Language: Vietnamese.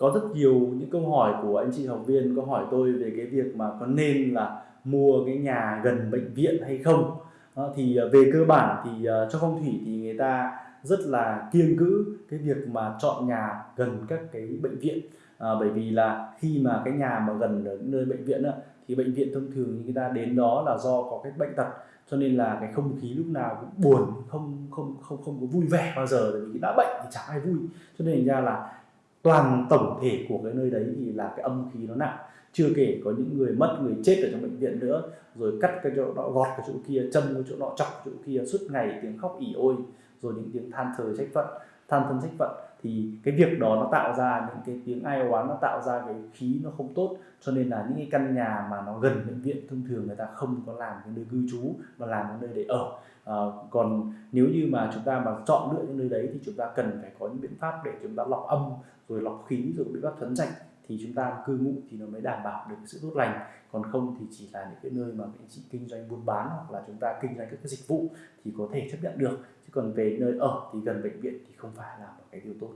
có rất nhiều những câu hỏi của anh chị học viên có hỏi tôi về cái việc mà có nên là mua cái nhà gần bệnh viện hay không. À, thì về cơ bản thì uh, cho phong thủy thì người ta rất là kiêng cữ cái việc mà chọn nhà gần các cái bệnh viện. À, bởi vì là khi mà cái nhà mà gần ở nơi bệnh viện đó, thì bệnh viện thông thường người ta đến đó là do có cái bệnh tật cho nên là cái không khí lúc nào cũng buồn không không không không có vui vẻ bao giờ bởi vì đã bệnh thì chẳng ai vui. Cho nên ra là toàn tổng thể của cái nơi đấy thì là cái âm khí nó nặng. Chưa kể có những người mất, người chết ở trong bệnh viện nữa, rồi cắt cái chỗ đó gọt cái chỗ kia, châm cái chỗ đó chọc chỗ kia, suốt ngày tiếng khóc ỉ ôi, rồi những tiếng than thở trách phận than thân trách phận thì cái việc đó nó tạo ra những cái tiếng ai oán nó tạo ra cái khí nó không tốt. Cho nên là những cái căn nhà mà nó gần bệnh viện thông thường người ta không có làm cái nơi cư trú mà làm cái nơi để ở. À, còn nếu như mà chúng ta mà chọn lựa những nơi đấy thì chúng ta cần phải có những biện pháp để chúng ta lọc âm rồi lọc khí rồi biện pháp thấn trạch thì chúng ta cư ngụ thì nó mới đảm bảo được sự tốt lành. Còn không thì chỉ là những cái nơi mà anh chị kinh doanh buôn bán hoặc là chúng ta kinh doanh các cái dịch vụ thì có thể chấp nhận được. Chứ còn về nơi ở thì gần bệnh viện thì không phải là một cái điều tốt.